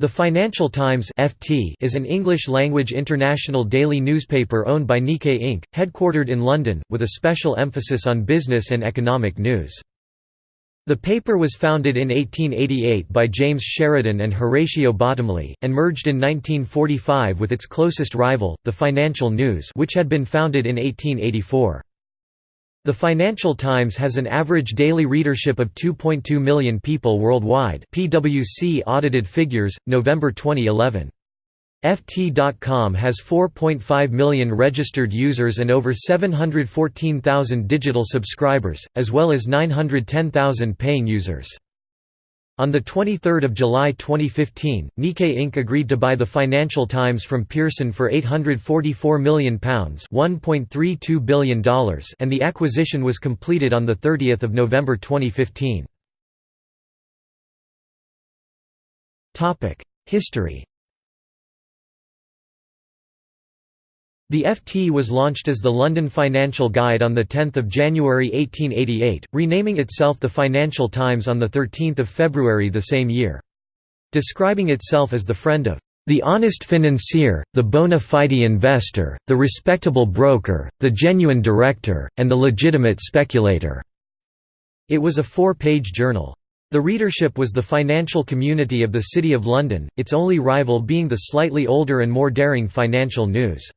The Financial Times (FT) is an English-language international daily newspaper owned by Nikkei Inc., headquartered in London, with a special emphasis on business and economic news. The paper was founded in 1888 by James Sheridan and Horatio Bottomley, and merged in 1945 with its closest rival, the Financial News which had been founded in 1884. The Financial Times has an average daily readership of 2.2 million people worldwide PwC audited figures, November 2011. FT.com has 4.5 million registered users and over 714,000 digital subscribers, as well as 910,000 paying users. On 23 July 2015, Nikkei Inc. agreed to buy the Financial Times from Pearson for £844 million $1.32 billion and the acquisition was completed on 30 November 2015. History The FT was launched as the London Financial Guide on 10 January 1888, renaming itself the Financial Times on 13 February the same year. Describing itself as the friend of the honest financier, the bona fide investor, the respectable broker, the genuine director, and the legitimate speculator." It was a four-page journal. The readership was the financial community of the City of London, its only rival being the slightly older and more daring Financial News.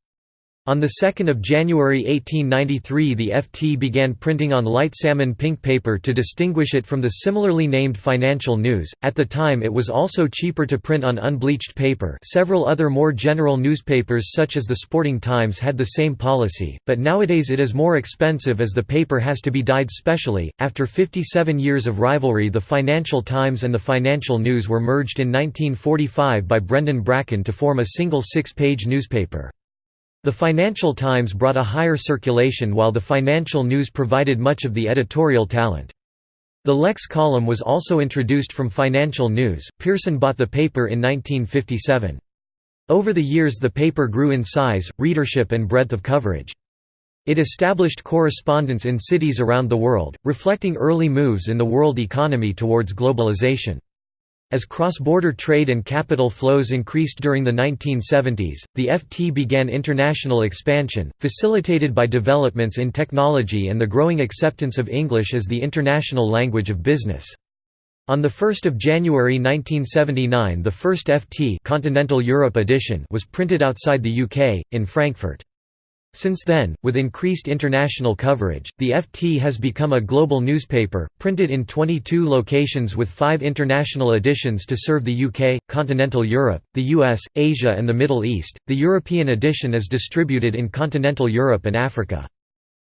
On 2 January 1893 the FT began printing on light salmon pink paper to distinguish it from the similarly named Financial News. At the time it was also cheaper to print on unbleached paper several other more general newspapers such as the Sporting Times had the same policy, but nowadays it is more expensive as the paper has to be dyed specially. After 57 years of rivalry the Financial Times and the Financial News were merged in 1945 by Brendan Bracken to form a single six-page newspaper. The Financial Times brought a higher circulation while the Financial News provided much of the editorial talent. The Lex column was also introduced from Financial News. Pearson bought the paper in 1957. Over the years the paper grew in size, readership and breadth of coverage. It established correspondence in cities around the world, reflecting early moves in the world economy towards globalization. As cross-border trade and capital flows increased during the 1970s, the FT began international expansion, facilitated by developments in technology and the growing acceptance of English as the international language of business. On 1 January 1979 the first FT Continental Europe edition was printed outside the UK, in Frankfurt. Since then, with increased international coverage, the FT has become a global newspaper, printed in 22 locations with five international editions to serve the UK, continental Europe, the US, Asia, and the Middle East. The European edition is distributed in continental Europe and Africa.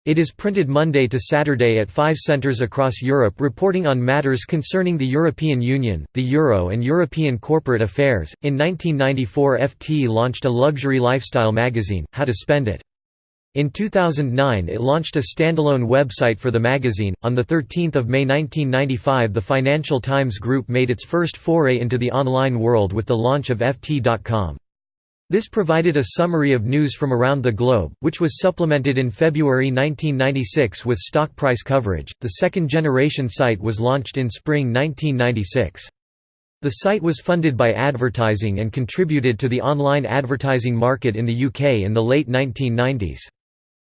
It is printed Monday to Saturday at five centres across Europe reporting on matters concerning the European Union, the Euro, and European corporate affairs. In 1994, FT launched a luxury lifestyle magazine, How to Spend It. In 2009 it launched a standalone website for the magazine. On 13 May 1995 the Financial Times Group made its first foray into the online world with the launch of FT.com. This provided a summary of news from around the globe, which was supplemented in February 1996 with stock price coverage. The second generation site was launched in spring 1996. The site was funded by advertising and contributed to the online advertising market in the UK in the late 1990s.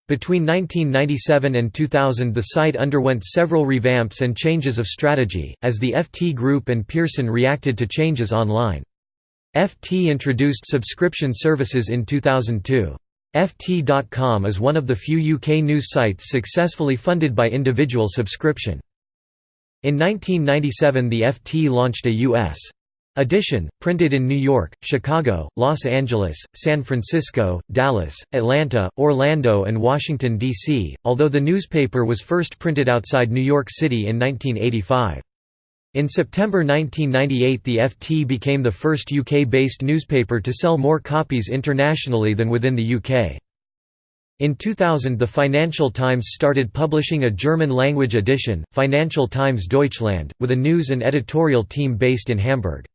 Between 1997 and 2000 the site underwent several revamps and changes of strategy, as the FT Group and Pearson reacted to changes online. FT introduced subscription services in 2002. FT.com is one of the few UK news sites successfully funded by individual subscription. In 1997 the FT launched a U.S. Edition, printed in New York, Chicago, Los Angeles, San Francisco, Dallas, Atlanta, Orlando and Washington, D.C., although the newspaper was first printed outside New York City in 1985. In September 1998 the FT became the first UK-based newspaper to sell more copies internationally than within the UK. In 2000 the Financial Times started publishing a German-language edition, Financial Times Deutschland, with a news and editorial team based in Hamburg.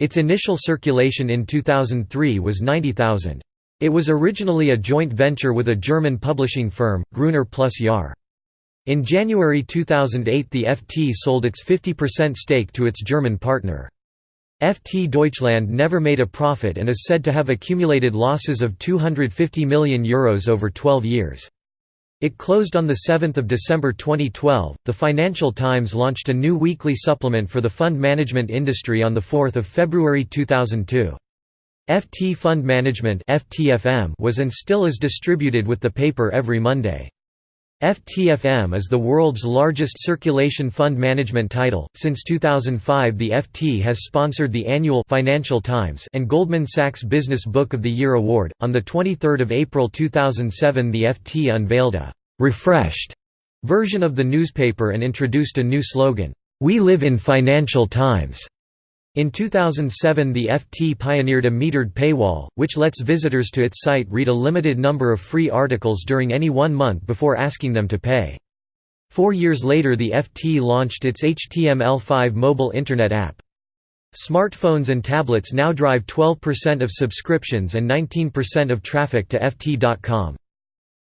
Its initial circulation in 2003 was 90,000. It was originally a joint venture with a German publishing firm, Gruner plus Jahr. In January 2008 the FT sold its 50% stake to its German partner. FT Deutschland never made a profit and is said to have accumulated losses of €250 million Euros over 12 years. It closed on 7 December 2012. The Financial Times launched a new weekly supplement for the fund management industry on 4 February 2002. FT Fund Management was and still is distributed with the paper every Monday. FTFM is the world's largest circulation fund management title. Since 2005, the FT has sponsored the annual Financial Times and Goldman Sachs Business Book of the Year award. On the 23rd of April 2007, the FT unveiled a refreshed version of the newspaper and introduced a new slogan, "We live in Financial Times." In 2007 the FT pioneered a metered paywall, which lets visitors to its site read a limited number of free articles during any one month before asking them to pay. Four years later the FT launched its HTML5 mobile Internet app. Smartphones and tablets now drive 12% of subscriptions and 19% of traffic to FT.com.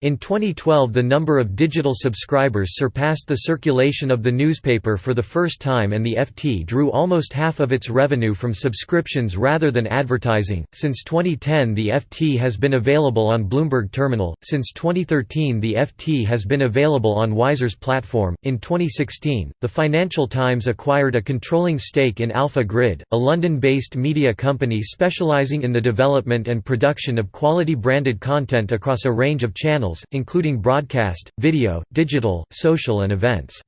In 2012 the number of digital subscribers surpassed the circulation of the newspaper for the first time and the FT drew almost half of its revenue from subscriptions rather than advertising. Since 2010 the FT has been available on Bloomberg Terminal. Since 2013 the FT has been available on Wiser's platform. In 2016, the Financial Times acquired a controlling stake in Alpha Grid, a London-based media company specializing in the development and production of quality branded content across a range of channels channels, including broadcast, video, digital, social and events.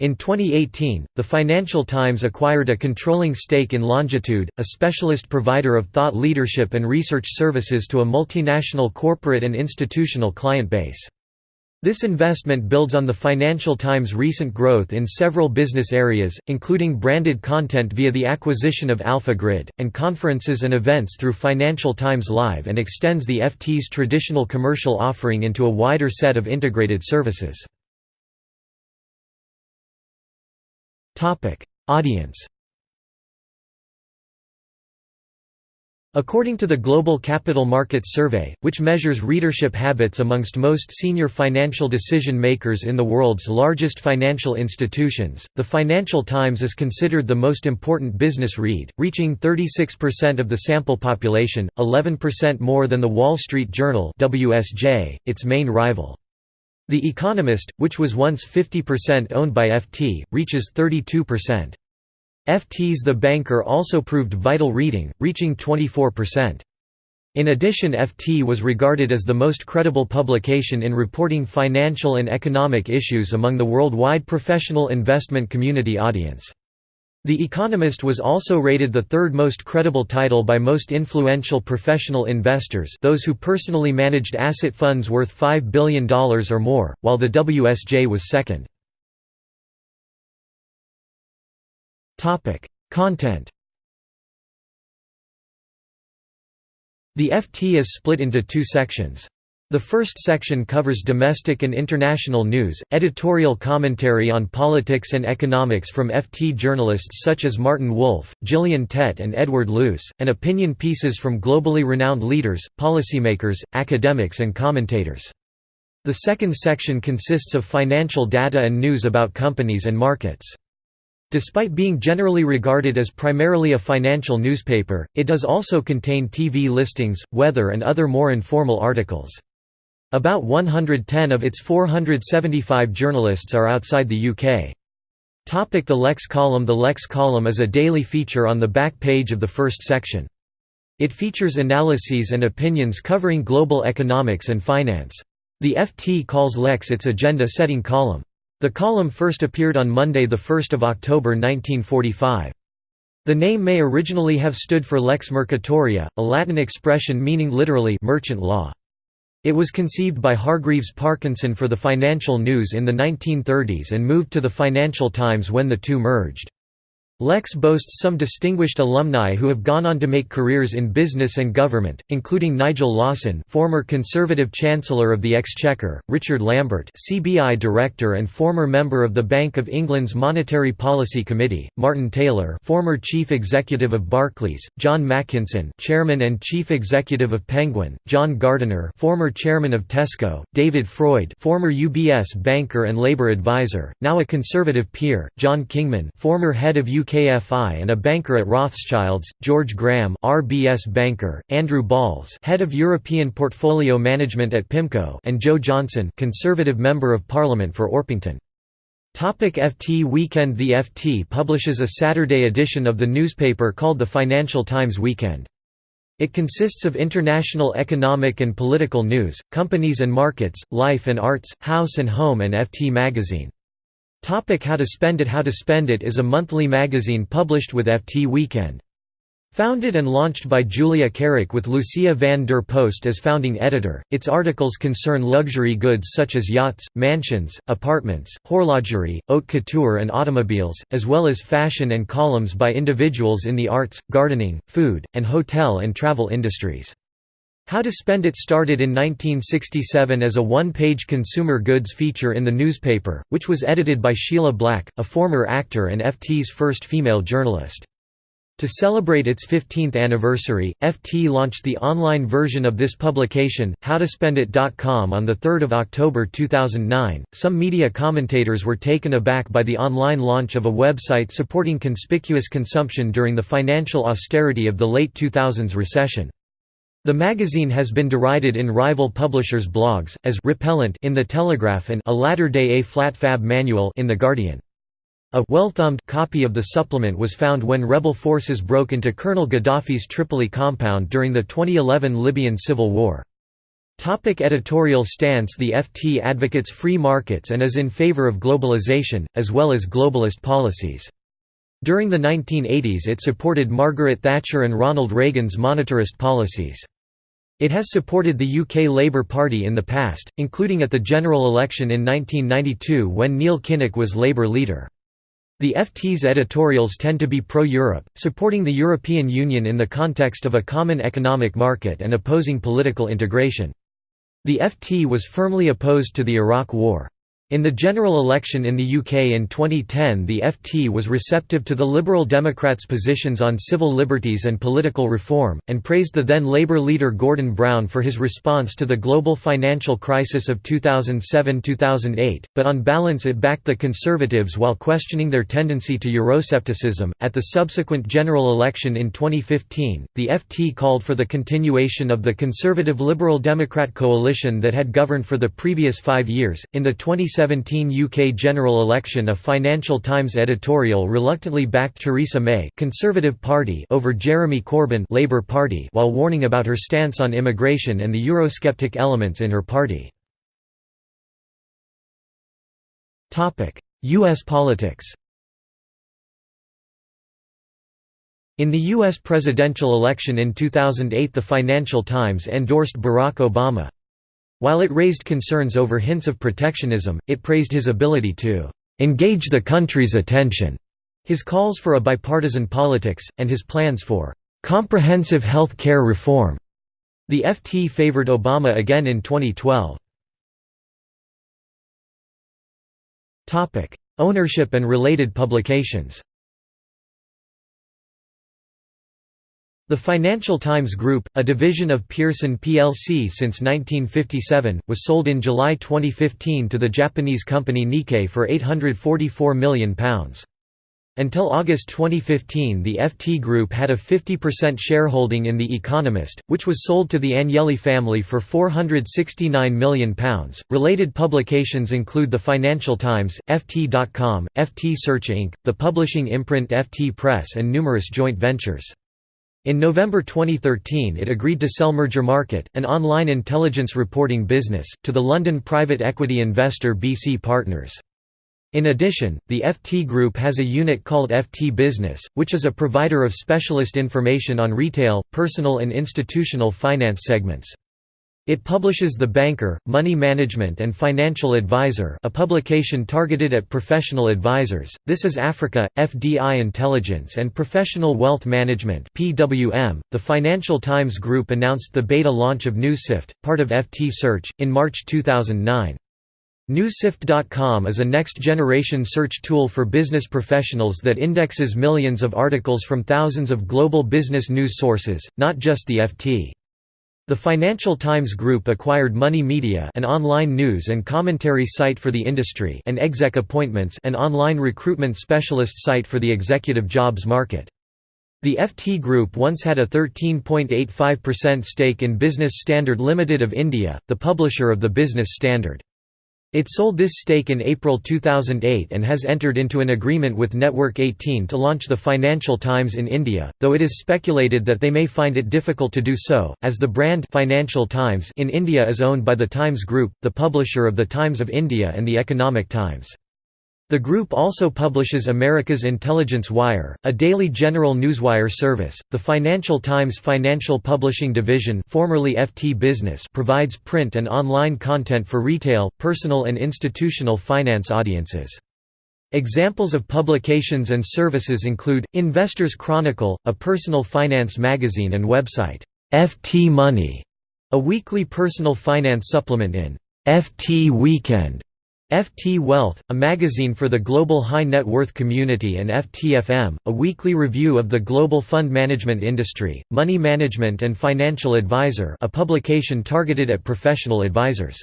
In 2018, the Financial Times acquired a controlling stake in Longitude, a specialist provider of thought leadership and research services to a multinational corporate and institutional client base. This investment builds on the Financial Times' recent growth in several business areas, including branded content via the acquisition of Alpha Grid, and conferences and events through Financial Times Live and extends the FT's traditional commercial offering into a wider set of integrated services. Audience According to the Global Capital Markets Survey, which measures readership habits amongst most senior financial decision makers in the world's largest financial institutions, the Financial Times is considered the most important business read, reaching 36% of the sample population, 11% more than the Wall Street Journal WSJ, its main rival. The Economist, which was once 50% owned by FT, reaches 32%. FT's The Banker also proved vital reading, reaching 24%. In addition FT was regarded as the most credible publication in reporting financial and economic issues among the worldwide professional investment community audience. The Economist was also rated the third most credible title by most influential professional investors those who personally managed asset funds worth $5 billion or more, while the WSJ was second. Topic: Content. The FT is split into two sections. The first section covers domestic and international news, editorial commentary on politics and economics from FT journalists such as Martin Wolf, Gillian Tett and Edward Luce, and opinion pieces from globally renowned leaders, policymakers, academics and commentators. The second section consists of financial data and news about companies and markets. Despite being generally regarded as primarily a financial newspaper, it does also contain TV listings, weather and other more informal articles. About 110 of its 475 journalists are outside the UK. Topic the Lex column The Lex column is a daily feature on the back page of the first section. It features analyses and opinions covering global economics and finance. The FT calls Lex its agenda-setting column. The column first appeared on Monday 1 October 1945. The name may originally have stood for lex mercatoria, a Latin expression meaning literally merchant law. It was conceived by Hargreaves Parkinson for the Financial News in the 1930s and moved to the Financial Times when the two merged. Lex boasts some distinguished alumni who have gone on to make careers in business and government, including Nigel Lawson former Conservative Chancellor of the Exchequer, Richard Lambert CBI Director and former member of the Bank of England's Monetary Policy Committee, Martin Taylor former Chief Executive of Barclays, John Makinson, Chairman and Chief Executive of Penguin, John Gardiner former Chairman of Tesco, David Freud former UBS banker and Labour advisor, now a Conservative peer, John Kingman former head of UK UKFI and a banker at Rothschilds, George Graham RBS banker, Andrew Balls head of European portfolio management at PIMCO and Jo Johnson conservative member of parliament for Orpington. Topic FT Weekend The FT publishes a Saturday edition of the newspaper called the Financial Times Weekend. It consists of international economic and political news, companies and markets, life and arts, house and home and FT magazine. Topic How to Spend It How to Spend It is a monthly magazine published with FT Weekend. Founded and launched by Julia Carrick with Lucia van der Post as founding editor, its articles concern luxury goods such as yachts, mansions, apartments, horlogerie, haute couture and automobiles, as well as fashion and columns by individuals in the arts, gardening, food, and hotel and travel industries. How to Spend It started in 1967 as a one-page consumer goods feature in the newspaper, which was edited by Sheila Black, a former actor and FT's first female journalist. To celebrate its 15th anniversary, FT launched the online version of this publication, howtospendit.com on 3 October 2009. Some media commentators were taken aback by the online launch of a website supporting conspicuous consumption during the financial austerity of the late 2000s recession. The magazine has been derided in rival publishers' blogs, as repellent in The Telegraph and a latter-day A-flat fab manual in The Guardian. A well-thumbed copy of the supplement was found when rebel forces broke into Colonel Gaddafi's Tripoli compound during the 2011 Libyan civil war. Topic editorial stance The FT advocates free markets and is in favor of globalization, as well as globalist policies. During the 1980s it supported Margaret Thatcher and Ronald Reagan's monetarist policies. It has supported the UK Labour Party in the past, including at the general election in 1992 when Neil Kinnock was Labour leader. The FT's editorials tend to be pro-Europe, supporting the European Union in the context of a common economic market and opposing political integration. The FT was firmly opposed to the Iraq War. In the general election in the UK in 2010 the FT was receptive to the Liberal Democrats' positions on civil liberties and political reform, and praised the then Labour leader Gordon Brown for his response to the global financial crisis of 2007–2008, but on balance it backed the Conservatives while questioning their tendency to Euroscepticism. At the subsequent general election in 2015, the FT called for the continuation of the Conservative Liberal Democrat coalition that had governed for the previous five years. In the 20 2017 UK general election a Financial Times editorial reluctantly backed Theresa May Conservative Party over Jeremy Corbyn Labour Party while warning about her stance on immigration and the Eurosceptic elements in her party. U.S. politics In the U.S. presidential election in 2008 the Financial Times endorsed Barack Obama. While it raised concerns over hints of protectionism, it praised his ability to "...engage the country's attention", his calls for a bipartisan politics, and his plans for "...comprehensive health care reform." The FT favored Obama again in 2012. Ownership and related publications The Financial Times Group, a division of Pearson plc since 1957, was sold in July 2015 to the Japanese company Nikkei for £844 million. Until August 2015 the FT Group had a 50% shareholding in The Economist, which was sold to the Agnelli family for £469 million. Related publications include The Financial Times, FT.com, FT Search Inc., the publishing imprint FT Press and numerous joint ventures. In November 2013 it agreed to sell Mergermarket, an online intelligence reporting business, to the London private equity investor BC Partners. In addition, the FT Group has a unit called FT Business, which is a provider of specialist information on retail, personal and institutional finance segments. It publishes The Banker, Money Management and Financial Advisor a publication targeted at professional advisors, This is Africa, FDI Intelligence and Professional Wealth Management PWM. .The Financial Times Group announced the beta launch of NewsSift, part of FT Search, in March 2009. Newssift.com is a next-generation search tool for business professionals that indexes millions of articles from thousands of global business news sources, not just the FT. The Financial Times Group acquired Money Media an online news and commentary site for the industry and Exec Appointments an online recruitment specialist site for the executive jobs market. The FT Group once had a 13.85% stake in Business Standard Limited of India, the publisher of the Business Standard. It sold this stake in April 2008 and has entered into an agreement with Network 18 to launch the Financial Times in India, though it is speculated that they may find it difficult to do so, as the brand Financial Times in India is owned by the Times Group, the publisher of the Times of India and the Economic Times. The group also publishes America's Intelligence Wire, a daily general newswire service. The Financial Times Financial Publishing Division, formerly FT Business, provides print and online content for retail, personal and institutional finance audiences. Examples of publications and services include Investors Chronicle, a personal finance magazine and website, FT Money, a weekly personal finance supplement in FT Weekend FT Wealth, a magazine for the global high net worth community and FTFM, a weekly review of the global fund management industry, Money Management and Financial Advisor a publication targeted at professional advisors.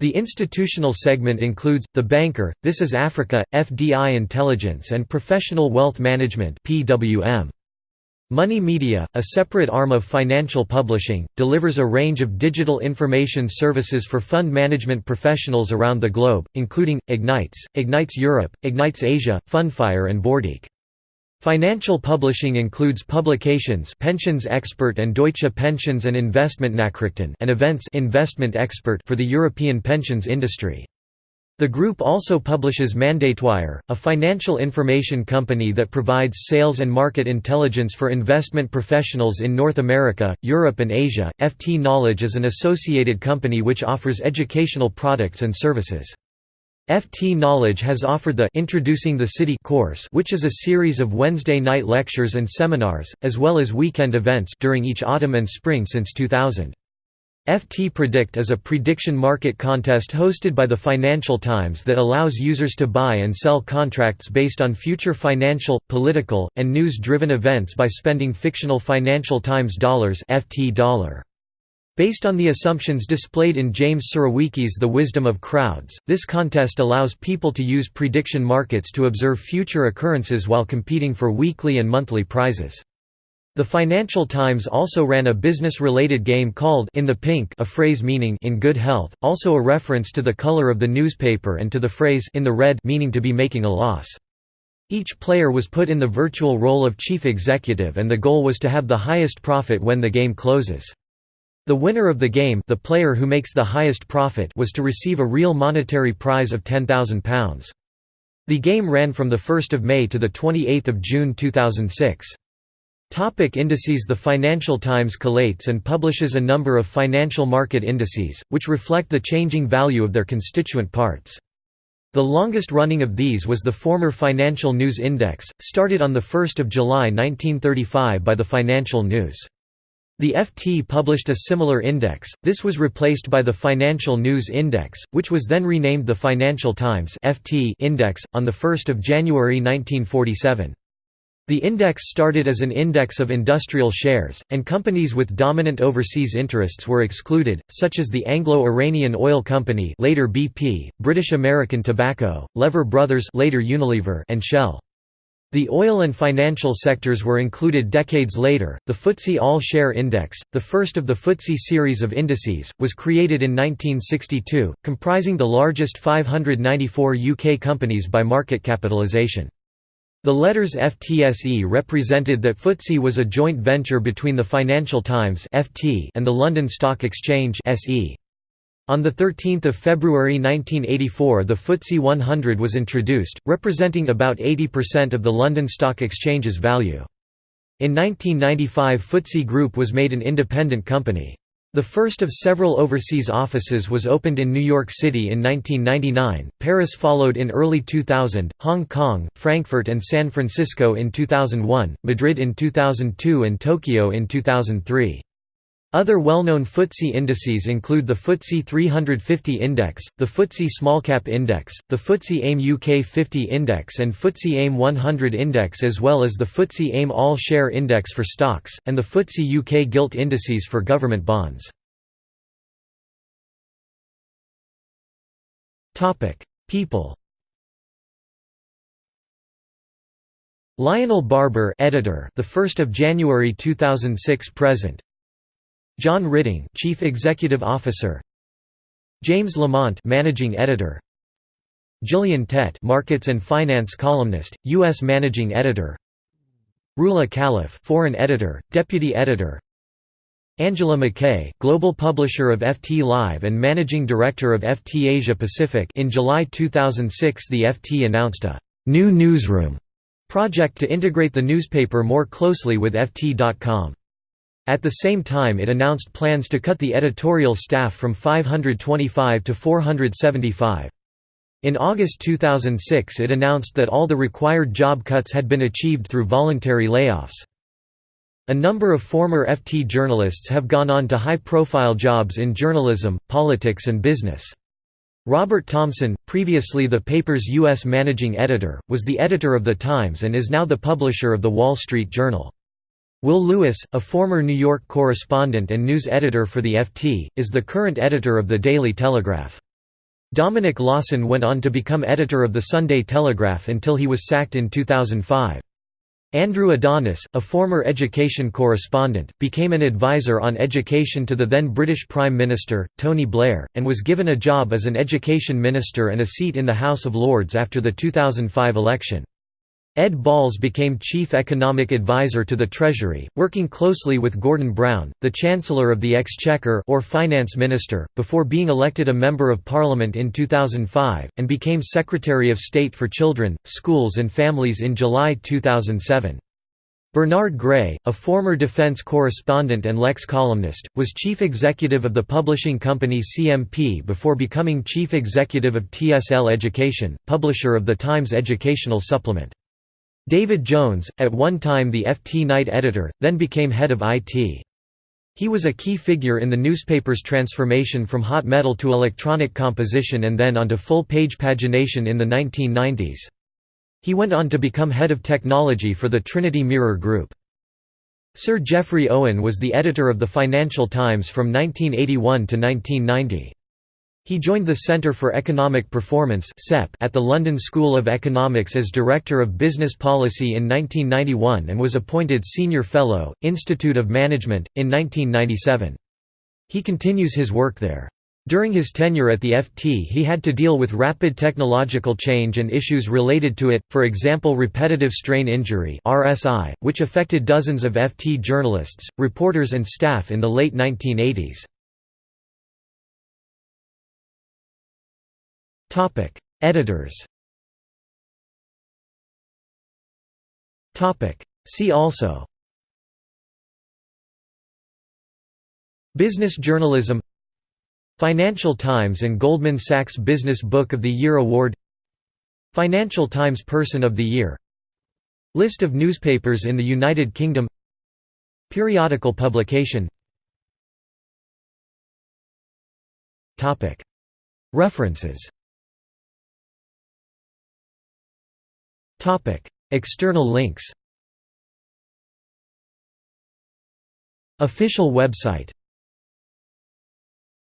The institutional segment includes, The Banker, This is Africa, FDI Intelligence and Professional Wealth Management PWM. Money Media, a separate arm of financial publishing, delivers a range of digital information services for fund management professionals around the globe, including, Ignites, Ignites Europe, Ignites Asia, Fundfire and BoardIQ. Financial publishing includes publications Pensions Expert and Deutsche Pensions and Investment Nachrichten and events Investment Expert for the European pensions industry. The group also publishes Mandatewire, a financial information company that provides sales and market intelligence for investment professionals in North America, Europe, and Asia. FT Knowledge is an associated company which offers educational products and services. FT Knowledge has offered the Introducing the City course, which is a series of Wednesday night lectures and seminars, as well as weekend events during each autumn and spring since 2000. FT Predict is a prediction market contest hosted by the Financial Times that allows users to buy and sell contracts based on future financial, political, and news-driven events by spending fictional Financial Times dollars FT dollar. Based on the assumptions displayed in James Surowiecki's The Wisdom of Crowds, this contest allows people to use prediction markets to observe future occurrences while competing for weekly and monthly prizes. The Financial Times also ran a business-related game called In the Pink a phrase meaning in good health, also a reference to the color of the newspaper and to the phrase in the red meaning to be making a loss. Each player was put in the virtual role of chief executive and the goal was to have the highest profit when the game closes. The winner of the game the player who makes the highest profit was to receive a real monetary prize of £10,000. The game ran from 1 May to 28 June 2006. Topic indices The Financial Times collates and publishes a number of financial market indices, which reflect the changing value of their constituent parts. The longest running of these was the former Financial News Index, started on 1 July 1935 by the Financial News. The FT published a similar index, this was replaced by the Financial News Index, which was then renamed the Financial Times FT Index, on 1 January 1947. The index started as an index of industrial shares, and companies with dominant overseas interests were excluded, such as the Anglo-Iranian Oil Company later BP, British American Tobacco, Lever Brothers later Unilever and Shell. The oil and financial sectors were included decades later. The FTSE All Share Index, the first of the FTSE series of indices, was created in 1962, comprising the largest 594 UK companies by market capitalisation. The letters FTSE represented that FTSE was a joint venture between the Financial Times (FT) and the London Stock Exchange (SE). On 13 February 1984 the FTSE 100 was introduced, representing about 80% of the London Stock Exchange's value. In 1995 FTSE Group was made an independent company. The first of several overseas offices was opened in New York City in 1999, Paris followed in early 2000, Hong Kong, Frankfurt and San Francisco in 2001, Madrid in 2002 and Tokyo in 2003. Other well-known FTSE indices include the FTSE 350 Index, the FTSE Smallcap Index, the FTSE AIM UK 50 Index and FTSE AIM 100 Index as well as the FTSE AIM All-Share Index for stocks, and the FTSE UK Gilt Indices for government bonds. People Lionel Barber editor the 1st of January 2006 present John Ridding, Chief Executive Officer. James Lamont, Managing Editor. Gillian Tett, Markets and Finance columnist, US Managing Editor. Roula Khalaf, Foreign Editor, Deputy Editor. Angela Mackay, Global Publisher of FT Live and Managing Director of FT Asia Pacific in July 2006 the FT announced a «new newsroom» project to integrate the newspaper more closely with FT.com. At the same time it announced plans to cut the editorial staff from 525 to 475. In August 2006 it announced that all the required job cuts had been achieved through voluntary layoffs. A number of former FT journalists have gone on to high-profile jobs in journalism, politics and business. Robert Thomson, previously the paper's U.S. managing editor, was the editor of The Times and is now the publisher of The Wall Street Journal. Will Lewis, a former New York correspondent and news editor for the FT, is the current editor of the Daily Telegraph. Dominic Lawson went on to become editor of the Sunday Telegraph until he was sacked in 2005. Andrew Adonis, a former education correspondent, became an advisor on education to the then British Prime Minister, Tony Blair, and was given a job as an education minister and a seat in the House of Lords after the 2005 election. Ed Balls became Chief Economic Advisor to the Treasury, working closely with Gordon Brown, the Chancellor of the Exchequer or Finance Minister, before being elected a Member of Parliament in 2005, and became Secretary of State for Children, Schools and Families in July 2007. Bernard Gray, a former defense correspondent and Lex columnist, was chief executive of the publishing company CMP before becoming chief executive of TSL Education, publisher of the Times Educational Supplement. David Jones, at one time the FT night editor, then became head of IT. He was a key figure in the newspaper's transformation from hot metal to electronic composition and then onto full-page pagination in the 1990s. He went on to become head of technology for the Trinity Mirror Group. Sir Geoffrey Owen was the editor of the Financial Times from 1981 to 1990. He joined the Centre for Economic Performance at the London School of Economics as Director of Business Policy in 1991 and was appointed Senior Fellow, Institute of Management, in 1997. He continues his work there. During his tenure at the FT he had to deal with rapid technological change and issues related to it, for example repetitive strain injury which affected dozens of FT journalists, reporters and staff in the late 1980s. Editors. See also. Business journalism. Financial Times and Goldman Sachs Business Book of the Year Award. Financial Times Person of the Year. List of newspapers in the United Kingdom. Periodical publication. References External links. Official website